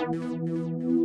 Música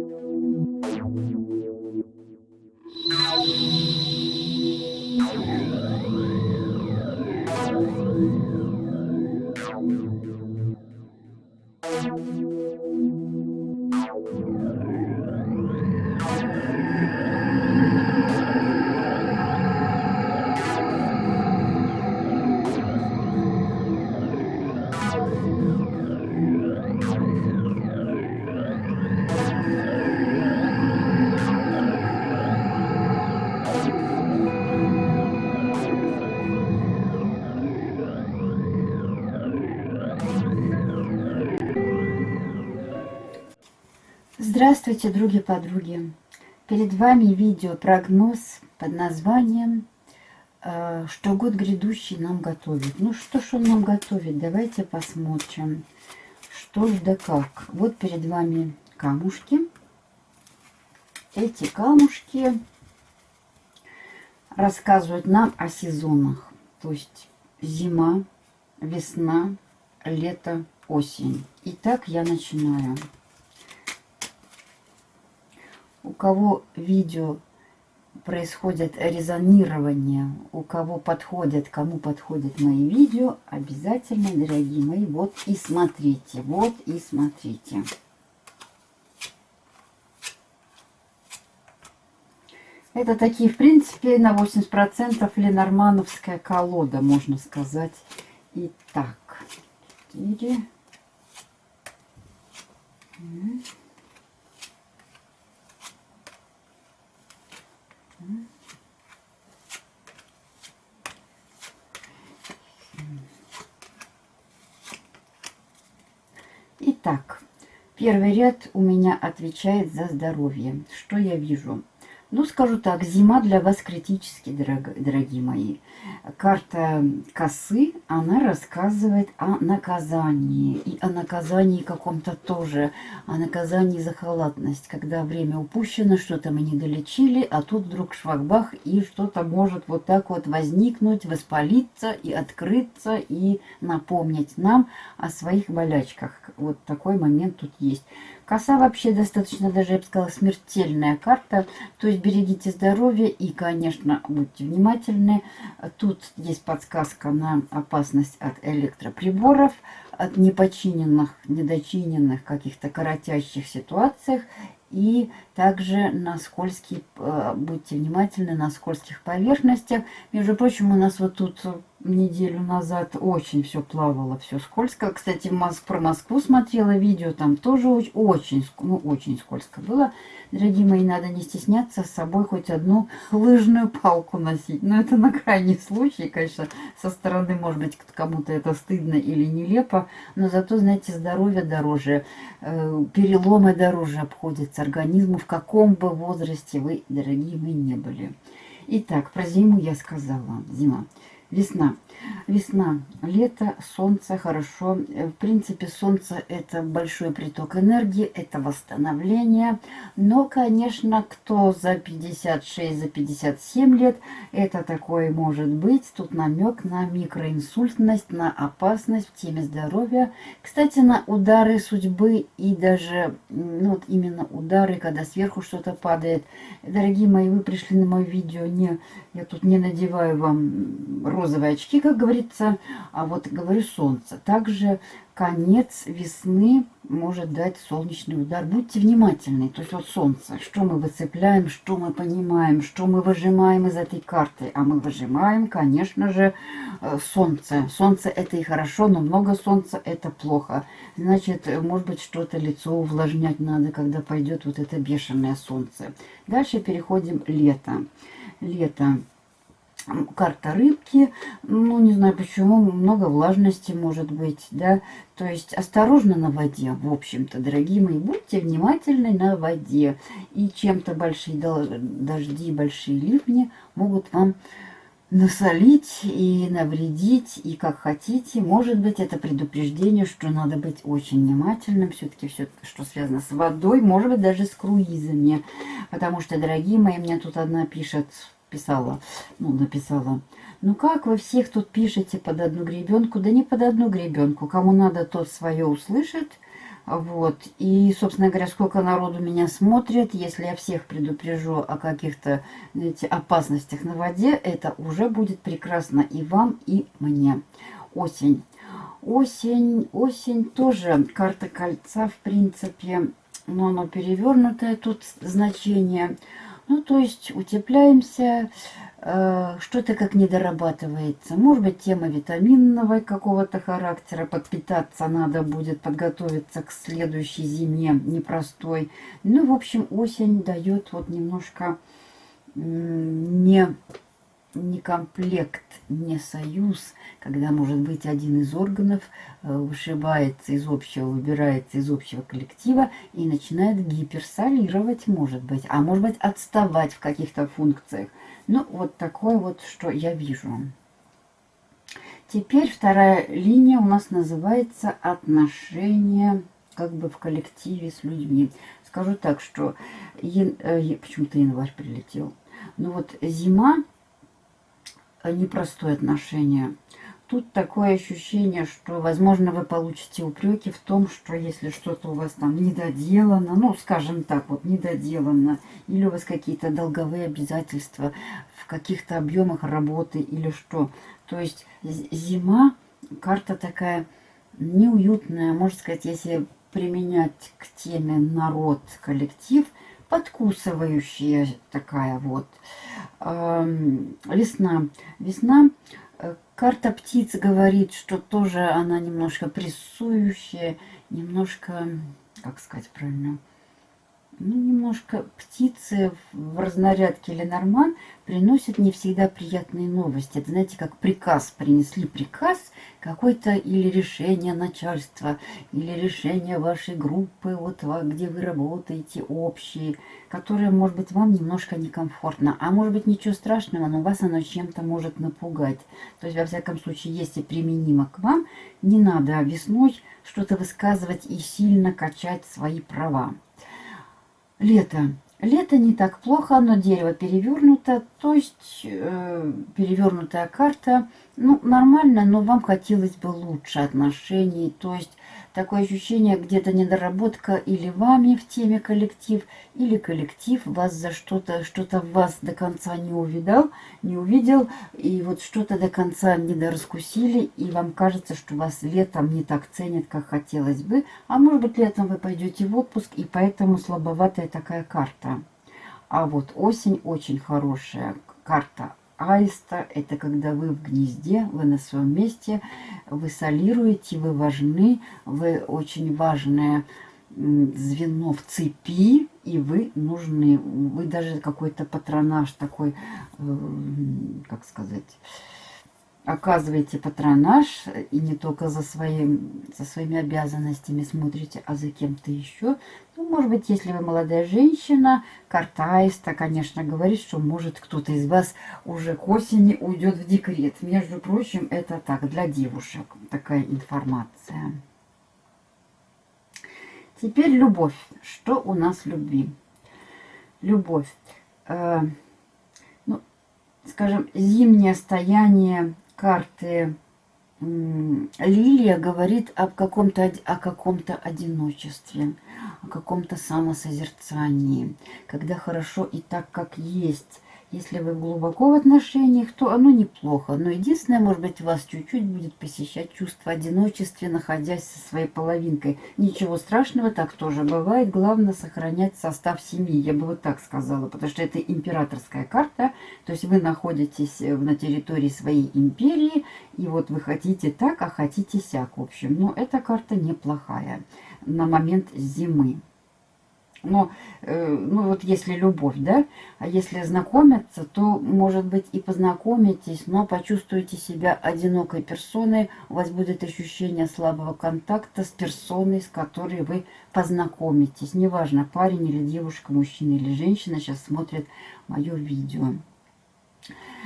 Здравствуйте, други-подруги! Перед вами видео-прогноз под названием э, «Что год грядущий нам готовит». Ну, что ж он нам готовит? Давайте посмотрим, что ж да как. Вот перед вами камушки. Эти камушки рассказывают нам о сезонах. То есть зима, весна, лето, осень. Итак, я начинаю у кого видео происходит резонирование, у кого подходят, кому подходят мои видео, обязательно, дорогие мои, вот и смотрите, вот и смотрите. Это такие, в принципе, на 80% ленормановская колода, можно сказать. Итак, 4. Итак, первый ряд у меня отвечает за здоровье. Что я вижу? Ну, скажу так, зима для вас критически, дорог, дорогие мои. Карта косы, она рассказывает о наказании. И о наказании каком-то тоже. О наказании за халатность. Когда время упущено, что-то мы не долечили, а тут вдруг швагбах, и что-то может вот так вот возникнуть, воспалиться и открыться, и напомнить нам о своих болячках. Вот такой момент тут есть. Коса вообще достаточно даже, я бы сказала, смертельная карта. То есть берегите здоровье и, конечно, будьте внимательны. Тут есть подсказка на опасность от электроприборов, от непочиненных, недочиненных каких-то коротящих ситуациях. И также на скользкие, э, будьте внимательны на скользких поверхностях. Между прочим, у нас вот тут неделю назад очень все плавало, все скользко. Кстати, про Москву смотрела видео, там тоже очень, ну, очень скользко было. Дорогие мои, надо не стесняться с собой хоть одну лыжную палку носить. Но это на крайний случай, конечно, со стороны, может быть, кому-то это стыдно или нелепо. Но зато, знаете, здоровье дороже, э, переломы дороже обходятся организму, в каком бы возрасте вы, дорогие мои, не были. Итак, про зиму я сказала. Зима. Весна. Весна, лето, солнце, хорошо. В принципе, солнце это большой приток энергии, это восстановление. Но, конечно, кто за 56, за 57 лет, это такое может быть. Тут намек на микроинсультность, на опасность в теме здоровья. Кстати, на удары судьбы и даже, ну вот именно удары, когда сверху что-то падает. Дорогие мои, вы пришли на мое видео, не, я тут не надеваю вам розовые очки, как говорится, а вот говорю солнце. Также конец весны может дать солнечный удар. Будьте внимательны. То есть вот солнце, что мы выцепляем, что мы понимаем, что мы выжимаем из этой карты. А мы выжимаем, конечно же, э, солнце. Солнце это и хорошо, но много солнца это плохо. Значит, может быть, что-то лицо увлажнять надо, когда пойдет вот это бешеное солнце. Дальше переходим лето. Лето карта рыбки, ну, не знаю почему, много влажности может быть, да, то есть осторожно на воде, в общем-то, дорогие мои, будьте внимательны на воде, и чем-то большие дожди, большие ливни могут вам насолить и навредить, и как хотите. Может быть, это предупреждение, что надо быть очень внимательным. Все-таки все, что связано с водой, может быть, даже с круизами. Потому что, дорогие мои, мне тут одна пишет, писала, ну, написала, ну как вы всех тут пишете под одну гребенку? Да не под одну гребенку. Кому надо, тот свое услышит. Вот. И, собственно говоря, сколько народу меня смотрит, если я всех предупрежу о каких-то опасностях на воде, это уже будет прекрасно и вам, и мне. Осень. Осень, осень тоже карта кольца, в принципе, но оно перевернутое тут значение. Ну, то есть утепляемся, э, что-то как не дорабатывается. Может быть, тема витаминного какого-то характера, подпитаться надо будет, подготовиться к следующей зиме непростой. Ну, в общем, осень дает вот немножко не не комплект, не союз, когда, может быть, один из органов э, вышибается из общего, выбирается из общего коллектива и начинает гиперсолировать, может быть, а может быть, отставать в каких-то функциях. Ну, вот такое вот, что я вижу. Теперь вторая линия у нас называется отношения как бы в коллективе с людьми. Скажу так, что э, почему-то январь прилетел. Ну вот зима непростое отношение. Тут такое ощущение, что, возможно, вы получите упреки в том, что если что-то у вас там недоделано, ну, скажем так, вот недоделано, или у вас какие-то долговые обязательства в каких-то объемах работы или что. То есть зима, карта такая неуютная, можно сказать, если применять к теме народ, коллектив, подкусывающая такая вот. Весна. Весна. Э, карта птиц говорит, что тоже она немножко прессующая, немножко, как сказать правильно, ну, немножко птицы в разнарядке Ленорман приносят не всегда приятные новости. Это, знаете, как приказ. Принесли приказ какой-то или решение начальства, или решение вашей группы, вот где вы работаете, общие, которое, может быть, вам немножко некомфортно. А может быть, ничего страшного, но вас оно чем-то может напугать. То есть, во всяком случае, если применимо к вам, не надо весной что-то высказывать и сильно качать свои права. Лето. Лето не так плохо, но дерево перевернуто, то есть э, перевернутая карта. Ну, нормально, но вам хотелось бы лучше отношений, то есть Такое ощущение, где-то недоработка или вами в теме коллектив, или коллектив вас за что-то, что-то вас до конца не увидал, не увидел, и вот что-то до конца не дораскусили, и вам кажется, что вас летом не так ценят, как хотелось бы. А может быть, летом вы пойдете в отпуск, и поэтому слабоватая такая карта. А вот осень очень хорошая карта аиста – это когда вы в гнезде, вы на своем месте, вы солируете, вы важны, вы очень важное звено в цепи, и вы нужны. Вы даже какой-то патронаж такой, э, как сказать, оказываете патронаж, и не только за, своим, за своими обязанностями смотрите, а за кем-то еще. Ну, может быть, если вы молодая женщина, картаиста, конечно, говорит, что может кто-то из вас уже к осени уйдет в декрет. Между прочим, это так, для девушек такая информация. Теперь любовь. Что у нас в любви? Любовь. Э, ну, скажем, зимнее стояние карты Лилия говорит об каком-то о каком-то одиночестве, о каком-то самосозерцании, когда хорошо и так, как есть, если вы глубоко в отношениях, то оно неплохо. Но единственное, может быть, вас чуть-чуть будет посещать чувство одиночества, находясь со своей половинкой. Ничего страшного, так тоже бывает. Главное сохранять состав семьи, я бы вот так сказала. Потому что это императорская карта. То есть вы находитесь э, на территории своей империи. И вот вы хотите так, а хотите сяк. В общем, но эта карта неплохая на момент зимы. Но, э, ну вот если любовь, да, а если знакомиться, то, может быть, и познакомитесь, но почувствуете себя одинокой персоной, у вас будет ощущение слабого контакта с персоной, с которой вы познакомитесь. Неважно, парень или девушка, мужчина или женщина сейчас смотрит мое видео.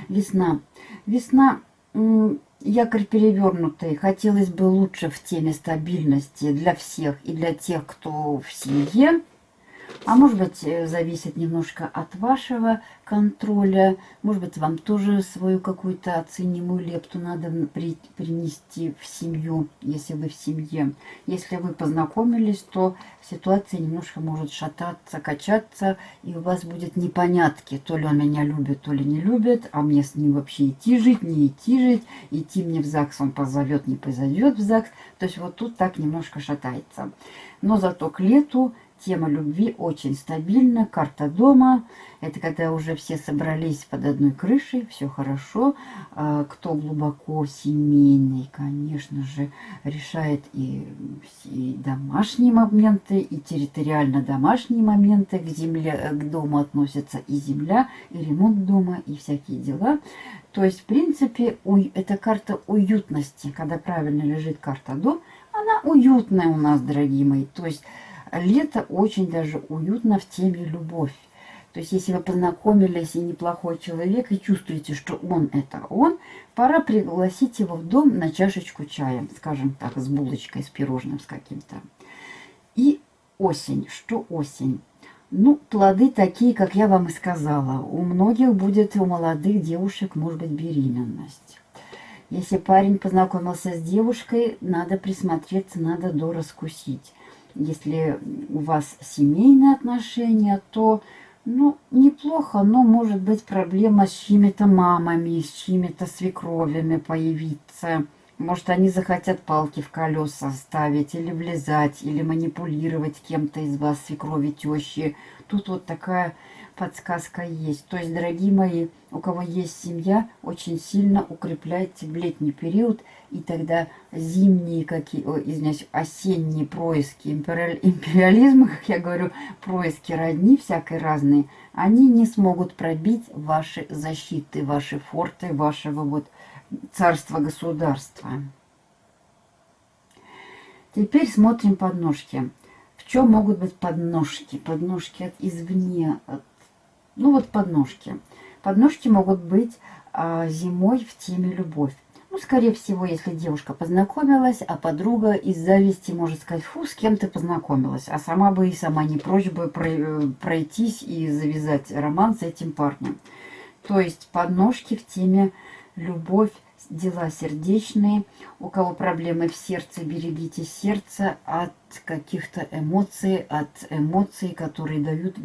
Весна. Весна якорь перевернутый. Хотелось бы лучше в теме стабильности для всех и для тех, кто в семье. А может быть, э, зависит немножко от вашего контроля. Может быть, вам тоже свою какую-то оценимую лепту надо при, принести в семью, если вы в семье. Если вы познакомились, то ситуация немножко может шататься, качаться, и у вас будет непонятки. То ли он меня любит, то ли не любит, а мне с ним вообще идти жить, не идти жить. Идти мне в ЗАГС он позовет, не позовет в ЗАГС. То есть вот тут так немножко шатается. Но зато к лету Тема любви очень стабильна. Карта дома. Это когда уже все собрались под одной крышей. Все хорошо. А, кто глубоко семейный, конечно же, решает и, и домашние моменты, и территориально домашние моменты. К земле, к дому относятся и земля, и ремонт дома, и всякие дела. То есть, в принципе, это карта уютности. Когда правильно лежит карта дом, она уютная у нас, дорогие мои. То есть лето очень даже уютно в теме любовь. То есть, если вы познакомились и неплохой человек, и чувствуете, что он это он, пора пригласить его в дом на чашечку чая, скажем так, с булочкой, с пирожным, с каким-то. И осень. Что осень? Ну, плоды такие, как я вам и сказала. У многих будет, у молодых девушек, может быть, беременность. Если парень познакомился с девушкой, надо присмотреться, надо дораскусить если у вас семейные отношения, то ну, неплохо, но может быть проблема с чьими-то мамами, с чьими-то свекровями появиться. Может, они захотят палки в колеса ставить, или влезать, или манипулировать кем-то из вас, свекрови, тещи. Тут вот такая подсказка есть. То есть, дорогие мои, у кого есть семья, очень сильно укрепляйте в летний период, и тогда зимние, какие, о, извиняюсь, осенние происки империализма, как я говорю, происки родни всякой разные, они не смогут пробить ваши защиты, ваши форты, вашего вот царства-государства. Теперь смотрим подножки. В чем могут быть подножки? Подножки от извне, от ну вот подножки. Подножки могут быть а, зимой в теме любовь. Ну, скорее всего, если девушка познакомилась, а подруга из зависти может сказать, фу, с кем ты познакомилась, а сама бы и сама не прочь бы э, пройтись и завязать роман с этим парнем. То есть подножки в теме любовь, дела сердечные. У кого проблемы в сердце, берегите сердце от каких-то эмоций, от эмоций, которые дают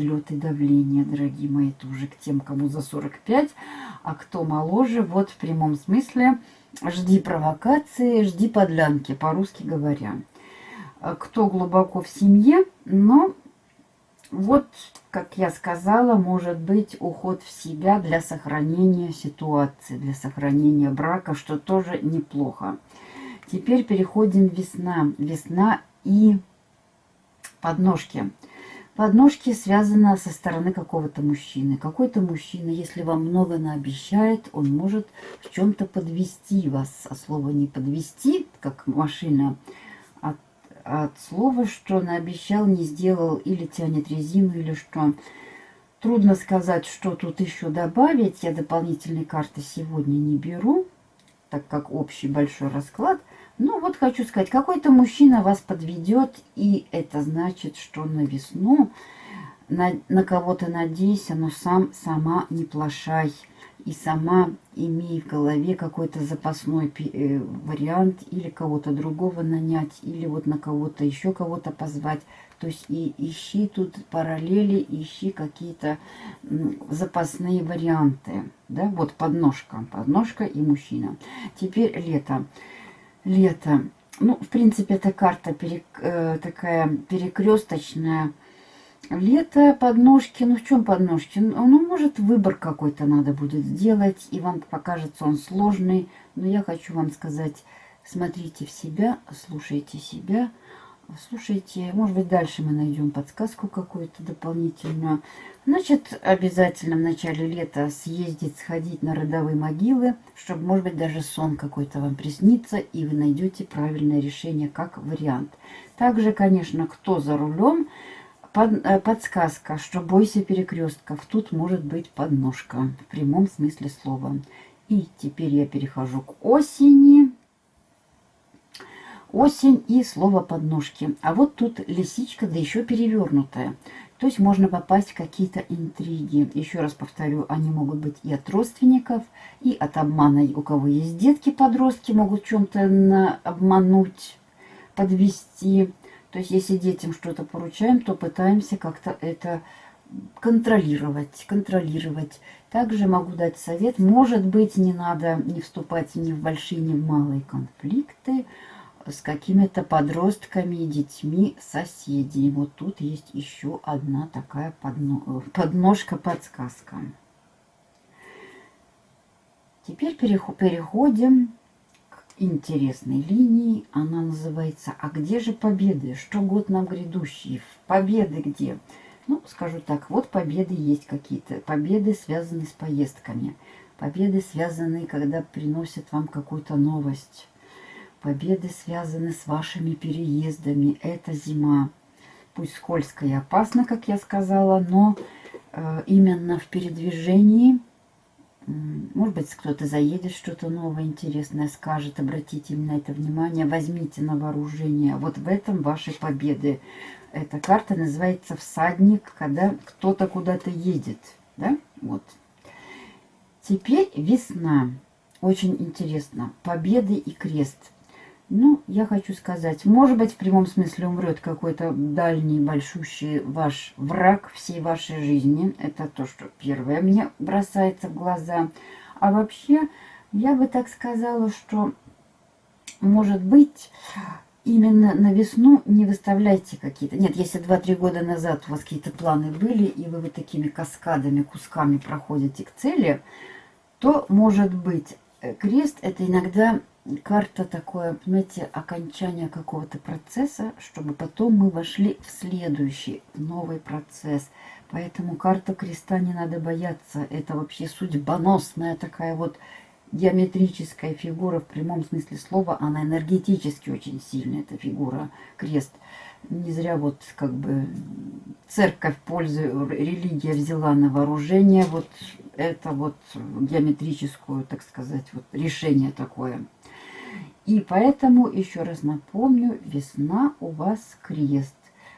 Лед и давление, дорогие мои, тоже к тем, кому за 45, а кто моложе, вот в прямом смысле, жди провокации, жди подлянки, по-русски говоря. А кто глубоко в семье, но вот, как я сказала, может быть уход в себя для сохранения ситуации, для сохранения брака, что тоже неплохо. Теперь переходим весна. Весна и подножки. Подножки связаны со стороны какого-то мужчины. Какой-то мужчина, если вам много наобещает, он может в чем-то подвести вас. А слово не подвести, как машина, от, от слова, что наобещал, не сделал, или тянет резину, или что. Трудно сказать, что тут еще добавить. Я дополнительные карты сегодня не беру, так как общий большой расклад – ну, вот хочу сказать, какой-то мужчина вас подведет, и это значит, что на весну на, на кого-то надейся, но сам, сама не плашай. И сама имей в голове какой-то запасной э, вариант, или кого-то другого нанять, или вот на кого-то еще кого-то позвать. То есть и ищи тут параллели, ищи какие-то запасные варианты. Да, вот подножка, подножка и мужчина. Теперь лето лето. Ну, в принципе, эта карта перек, э, такая перекресточная. Лето, подножки. Ну, в чем подножки? Ну, ну, может, выбор какой-то надо будет сделать, и вам покажется он сложный. Но я хочу вам сказать, смотрите в себя, слушайте себя, Слушайте, может быть, дальше мы найдем подсказку какую-то дополнительную. Значит, обязательно в начале лета съездить, сходить на родовые могилы, чтобы, может быть, даже сон какой-то вам приснится, и вы найдете правильное решение как вариант. Также, конечно, кто за рулем, под, э, подсказка, что бойся перекрестков. Тут может быть подножка в прямом смысле слова. И теперь я перехожу к осени. Осень и слово подножки. А вот тут лисичка, да еще перевернутая. То есть можно попасть в какие-то интриги. Еще раз повторю, они могут быть и от родственников, и от обмана. У кого есть детки, подростки могут чем-то обмануть, подвести. То есть если детям что-то поручаем, то пытаемся как-то это контролировать, контролировать. Также могу дать совет, может быть, не надо не вступать ни в большие, ни в малые конфликты с какими-то подростками и детьми соседей. Вот тут есть еще одна такая подножка-подсказка. Теперь переходим к интересной линии. Она называется «А где же победы? Что год нам грядущий? Победы где?» Ну, скажу так, вот победы есть какие-то. Победы связаны с поездками. Победы связаны, когда приносят вам какую-то новость. Победы связаны с вашими переездами. Это зима. Пусть скользкая и опасна, как я сказала, но э, именно в передвижении, может быть, кто-то заедет, что-то новое, интересное скажет, обратите на это внимание, возьмите на вооружение. Вот в этом ваши победы. Эта карта называется «Всадник», когда кто-то куда-то едет. Да? Вот. Теперь весна. Очень интересно. Победы и крест. Ну, я хочу сказать, может быть, в прямом смысле умрет какой-то дальний, большущий ваш враг всей вашей жизни. Это то, что первое мне бросается в глаза. А вообще, я бы так сказала, что, может быть, именно на весну не выставляйте какие-то... Нет, если 2-3 года назад у вас какие-то планы были, и вы вот такими каскадами, кусками проходите к цели, то, может быть, крест – это иногда карта такое, понимаете, окончание какого-то процесса, чтобы потом мы вошли в следующий, новый процесс. Поэтому карта креста не надо бояться. Это вообще судьбоносная такая вот геометрическая фигура в прямом смысле слова, она энергетически очень сильная, эта фигура, крест. Не зря вот как бы церковь пользу, религия взяла на вооружение вот это вот геометрическую, так сказать, вот решение такое. И поэтому, еще раз напомню, весна у вас крест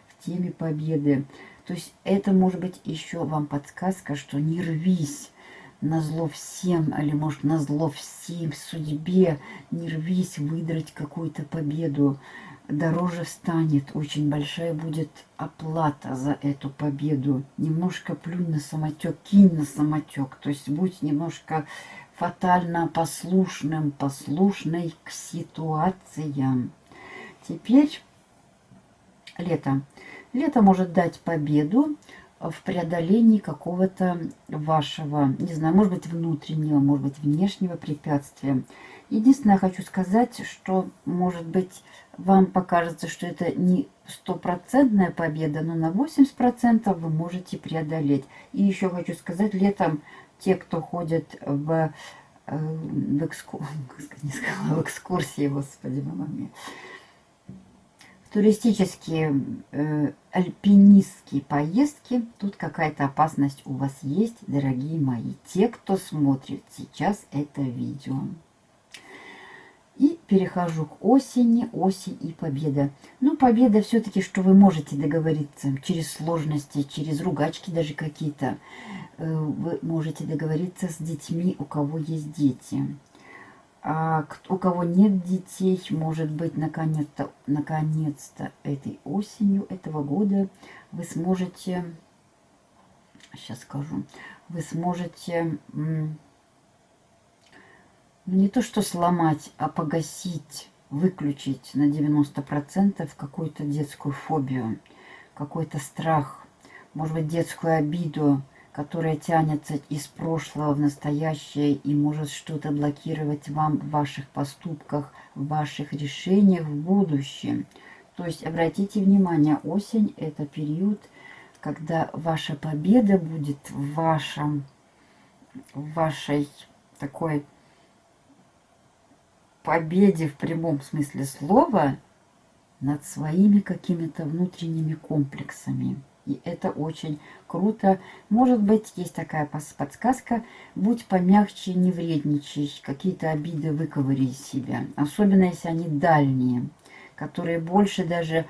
в теме победы. То есть это может быть еще вам подсказка, что не рвись на зло всем, или может на зло всем, судьбе, не рвись выдрать какую-то победу. Дороже станет, очень большая будет оплата за эту победу. Немножко плюнь на самотек, кинь на самотек. То есть будь немножко фатально послушным, послушной к ситуациям. Теперь лето. Лето может дать победу, в преодолении какого-то вашего, не знаю, может быть, внутреннего, может быть, внешнего препятствия. Единственное, я хочу сказать, что, может быть, вам покажется, что это не стопроцентная победа, но на 80% вы можете преодолеть. И еще хочу сказать, летом те, кто ходят в, э, в, экскур... в экскурсии, господи, мама мия, туристические, э, альпинистские поездки, тут какая-то опасность у вас есть, дорогие мои, те, кто смотрит сейчас это видео. И перехожу к осени, осень и победа. Ну, победа все-таки, что вы можете договориться через сложности, через ругачки даже какие-то. Э, вы можете договориться с детьми, у кого есть дети. А у кого нет детей, может быть, наконец-то наконец, -то, этой осенью этого года вы сможете, сейчас скажу, вы сможете не то что сломать, а погасить, выключить на 90% какую-то детскую фобию, какой-то страх, может быть, детскую обиду, которая тянется из прошлого в настоящее и может что-то блокировать вам в ваших поступках, в ваших решениях в будущем. То есть обратите внимание, осень – это период, когда ваша победа будет в вашем, в вашей такой победе в прямом смысле слова над своими какими-то внутренними комплексами. И это очень круто. Может быть, есть такая подсказка. Будь помягче, не вредничай. Какие-то обиды выковыри из себя. Особенно, если они дальние. которые больше даже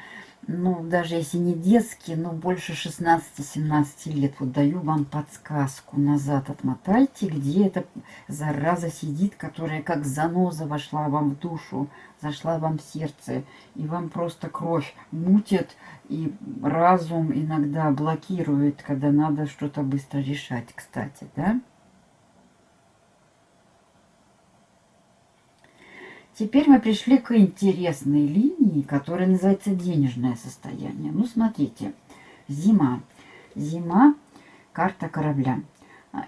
ну, даже если не детские, но больше 16-17 лет. Вот даю вам подсказку. Назад отмотайте, где эта зараза сидит, которая как заноза вошла вам в душу, зашла вам в сердце. И вам просто кровь мутит, и разум иногда блокирует, когда надо что-то быстро решать, кстати, да? Теперь мы пришли к интересной линии, которая называется денежное состояние. Ну, смотрите, зима. Зима, карта корабля.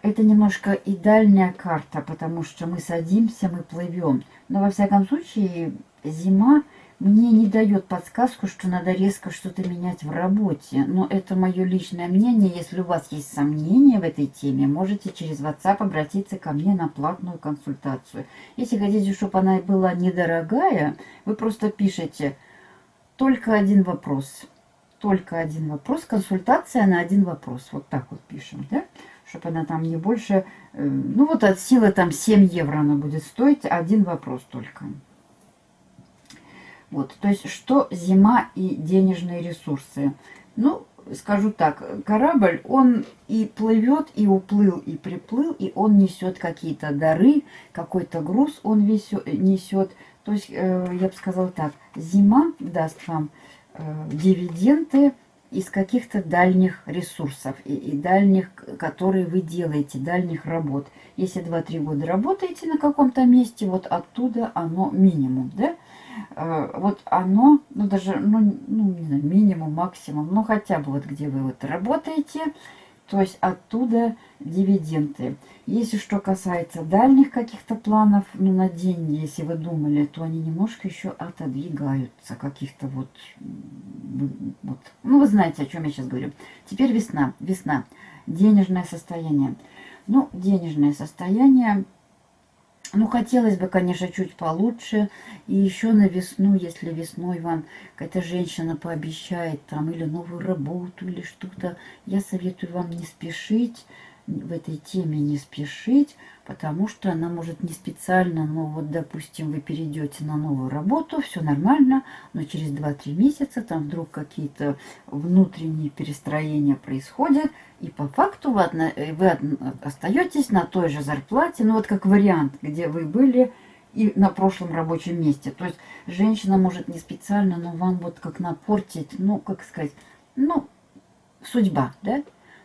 Это немножко и дальняя карта, потому что мы садимся, мы плывем. Но, во всяком случае, зима мне не дает подсказку, что надо резко что-то менять в работе. Но это мое личное мнение. Если у вас есть сомнения в этой теме, можете через WhatsApp обратиться ко мне на платную консультацию. Если хотите, чтобы она была недорогая, вы просто пишите «Только один вопрос». Только один вопрос. Консультация на один вопрос. Вот так вот пишем, да? Чтобы она там не больше... Э, ну вот от силы там 7 евро она будет стоить. Один вопрос только. Вот, то есть, что зима и денежные ресурсы? Ну, скажу так, корабль, он и плывет, и уплыл, и приплыл, и он несет какие-то дары, какой-то груз он несет. То есть, э, я бы сказала так, зима даст вам э, дивиденды из каких-то дальних ресурсов и, и дальних, которые вы делаете, дальних работ. Если 2-3 года работаете на каком-то месте, вот оттуда оно минимум, да? Э, вот оно, ну даже, ну, ну не знаю, минимум, максимум, ну хотя бы вот где вы вот работаете, то есть оттуда дивиденды. Если что касается дальних каких-то планов, ну на деньги, если вы думали, то они немножко еще отодвигаются, каких-то вот, вот, ну вы знаете, о чем я сейчас говорю. Теперь весна, весна, денежное состояние. Ну, денежное состояние ну, хотелось бы, конечно, чуть получше. И еще на весну, если весной вам какая-то женщина пообещает там или новую работу, или что-то, я советую вам не спешить в этой теме не спешить, потому что она может не специально, но вот, допустим, вы перейдете на новую работу, все нормально, но через 2-3 месяца там вдруг какие-то внутренние перестроения происходят, и по факту вы, вы остаетесь на той же зарплате, ну вот как вариант, где вы были и на прошлом рабочем месте. То есть женщина может не специально, но вам вот как напортить, ну, как сказать, ну, судьба, да?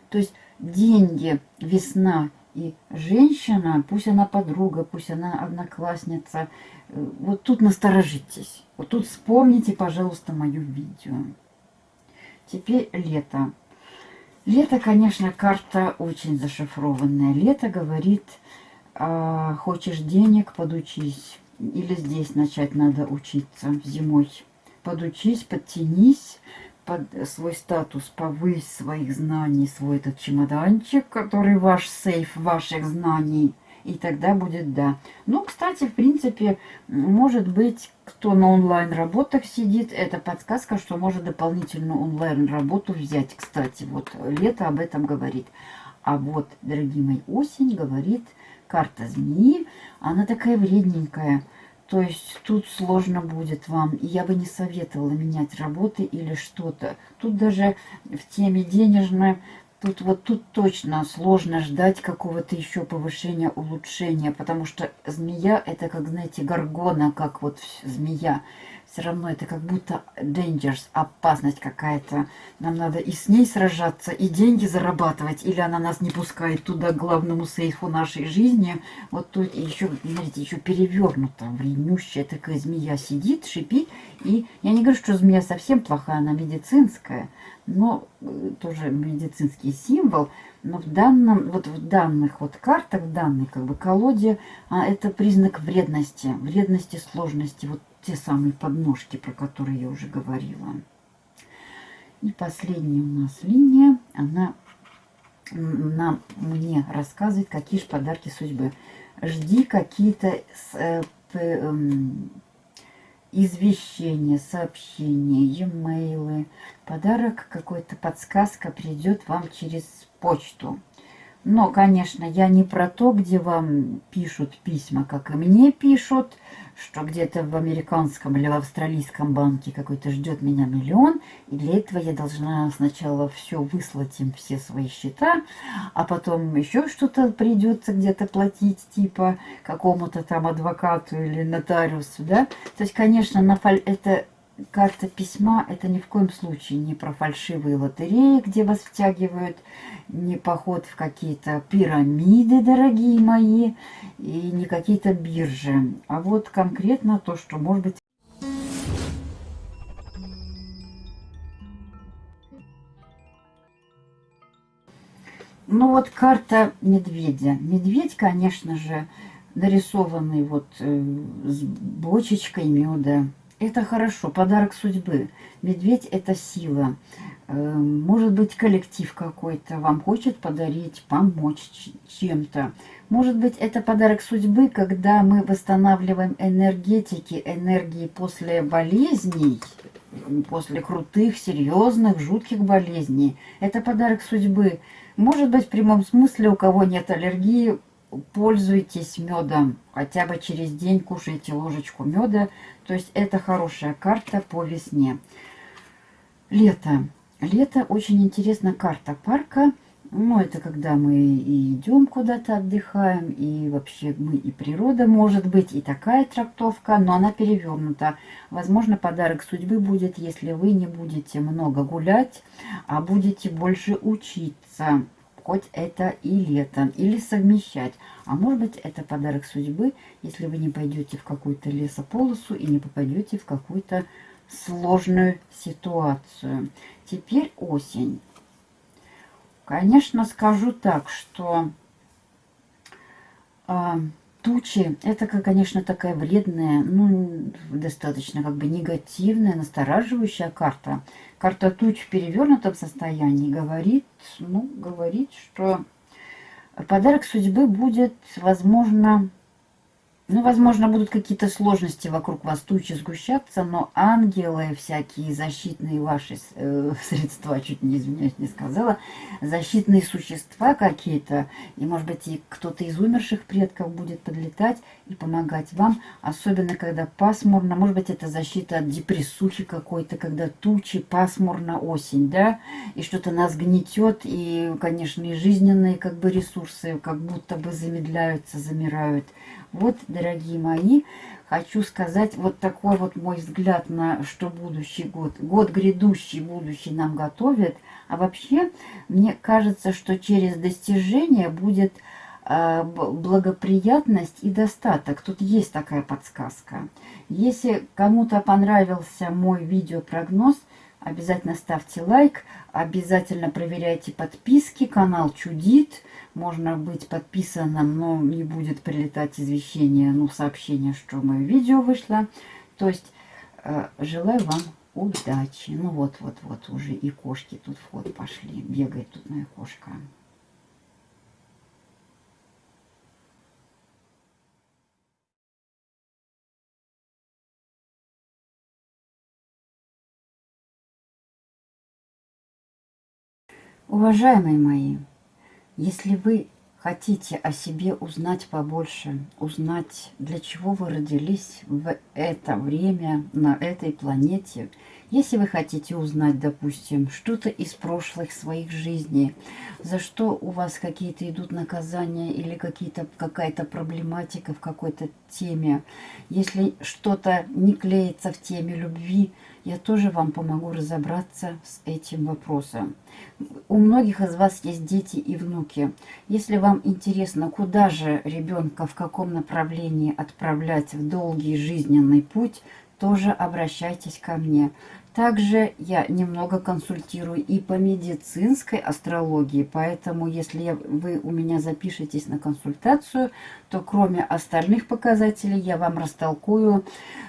То есть деньги, весна и женщина, пусть она подруга, пусть она одноклассница, э, вот тут насторожитесь. Вот тут вспомните, пожалуйста, мое видео. Теперь лето. Лето, конечно, карта очень зашифрованная. Лето говорит, а, хочешь денег, подучись. Или здесь начать надо учиться зимой. Подучись, подтянись, под свой статус, повысь своих знаний, свой этот чемоданчик, который ваш сейф ваших знаний, и тогда будет да. Ну, кстати, в принципе, может быть, кто на онлайн-работах сидит, это подсказка, что может дополнительную онлайн-работу взять. Кстати, вот лето об этом говорит. А вот, дорогие мои, осень говорит карта змеи. Она такая вредненькая. То есть тут сложно будет вам. Я бы не советовала менять работы или что-то. Тут даже в теме денежной, тут вот тут точно сложно ждать какого-то еще повышения, улучшения. Потому что змея это как, знаете, горгона, как вот змея все равно это как будто dangers, опасность какая-то. Нам надо и с ней сражаться, и деньги зарабатывать, или она нас не пускает туда, к главному сейфу нашей жизни. Вот тут еще, смотрите, еще перевернута, вреднющая такая змея сидит, шипит. И я не говорю, что змея совсем плохая, она медицинская, но э, тоже медицинский символ. Но в данном, вот в данных вот картах, в данной как бы колоде, а, это признак вредности, вредности, сложности. Вот те самые подножки, про которые я уже говорила. И последняя у нас линия, она нам, мне рассказывает, какие же подарки судьбы. Жди какие-то э, э, извещения, сообщения, e-mail. Подарок, какой-то подсказка придет вам через почту. Но, конечно, я не про то, где вам пишут письма, как и мне пишут, что где-то в американском или в австралийском банке какой-то ждет меня миллион, и для этого я должна сначала все выслать им, все свои счета, а потом еще что-то придется где-то платить, типа какому-то там адвокату или нотариусу, да. То есть, конечно, на фаль... это карта письма это ни в коем случае не про фальшивые лотереи, где вас втягивают, не поход в какие-то пирамиды, дорогие мои, и не какие-то биржи. А вот конкретно то, что может быть Ну вот карта медведя. Медведь, конечно же, нарисованный вот э, с бочечкой меда. Это хорошо, подарок судьбы. Медведь – это сила. Э, может быть, коллектив какой-то вам хочет подарить, помочь чем-то. Может быть, это подарок судьбы, когда мы восстанавливаем энергетики, энергии после болезней, после крутых, серьезных, жутких болезней. Это подарок судьбы. Может быть, в прямом смысле, у кого нет аллергии, пользуйтесь медом. Хотя бы через день кушайте ложечку меда. То есть это хорошая карта по весне. Лето. Лето очень интересная карта парка. Ну, это когда мы и идем куда-то отдыхаем, и вообще мы и природа может быть, и такая трактовка, но она перевернута. Возможно, подарок судьбы будет, если вы не будете много гулять, а будете больше учиться хоть это и летом, или совмещать. А может быть, это подарок судьбы, если вы не пойдете в какую-то лесополосу и не попадете в какую-то сложную ситуацию. Теперь осень. Конечно, скажу так, что э, тучи, это, конечно, такая вредная, ну, достаточно как бы негативная, настораживающая карта. Карта туч в перевернутом состоянии говорит, ну, говорит, что подарок судьбы будет, возможно, ну, возможно, будут какие-то сложности вокруг вас, тучи сгущаться, но ангелы всякие, защитные ваши э, средства, чуть не извиняюсь, не сказала, защитные существа какие-то, и, может быть, и кто-то из умерших предков будет подлетать и помогать вам, особенно когда пасмурно, может быть, это защита от депрессухи какой-то, когда тучи, пасмурно, осень, да, и что-то нас гнетет, и, конечно, и жизненные как бы ресурсы как будто бы замедляются, замирают. Вот, дорогие мои, хочу сказать вот такой вот мой взгляд на что будущий год. Год грядущий, будущий нам готовит. А вообще, мне кажется, что через достижение будет э, благоприятность и достаток. Тут есть такая подсказка. Если кому-то понравился мой видеопрогноз, обязательно ставьте лайк, обязательно проверяйте подписки, канал чудит можно быть подписанным, но не будет прилетать извещение, ну, сообщение, что мое видео вышло. То есть, э, желаю вам удачи. Ну, вот-вот-вот, уже и кошки тут в ход пошли. Бегает тут моя кошка. Уважаемые мои, если вы хотите о себе узнать побольше, узнать, для чего вы родились в это время на этой планете, если вы хотите узнать, допустим, что-то из прошлых своих жизней, за что у вас какие-то идут наказания или какая-то проблематика в какой-то теме, если что-то не клеится в теме любви, я тоже вам помогу разобраться с этим вопросом. У многих из вас есть дети и внуки. Если вам интересно, куда же ребенка, в каком направлении отправлять в долгий жизненный путь, тоже обращайтесь ко мне. Также я немного консультирую и по медицинской астрологии, поэтому если вы у меня запишетесь на консультацию, то кроме остальных показателей я вам растолкую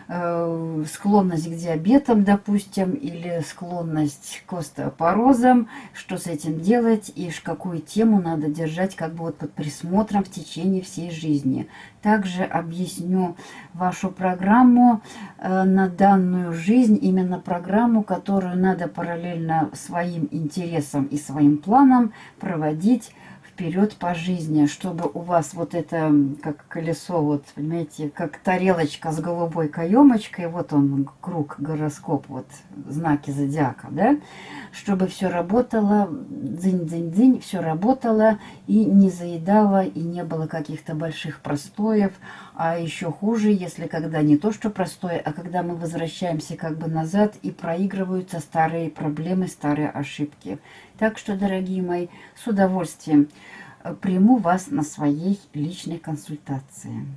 э, склонность к диабетам, допустим, или склонность к остеопорозам, что с этим делать и какую тему надо держать как бы вот под присмотром в течение всей жизни. Также объясню вашу программу э, на данную жизнь, именно программу, которую надо параллельно своим интересам и своим планам проводить вперед по жизни, чтобы у вас вот это, как колесо, вот, понимаете, как тарелочка с голубой каемочкой, вот он, круг, гороскоп, вот, знаки зодиака, да, чтобы все работало, дзынь-дзынь-дзынь, все работало и не заедало, и не было каких-то больших простоев, а еще хуже, если когда не то, что простое, а когда мы возвращаемся как бы назад и проигрываются старые проблемы, старые ошибки. Так что, дорогие мои, с удовольствием э, приму вас на своей личной консультации.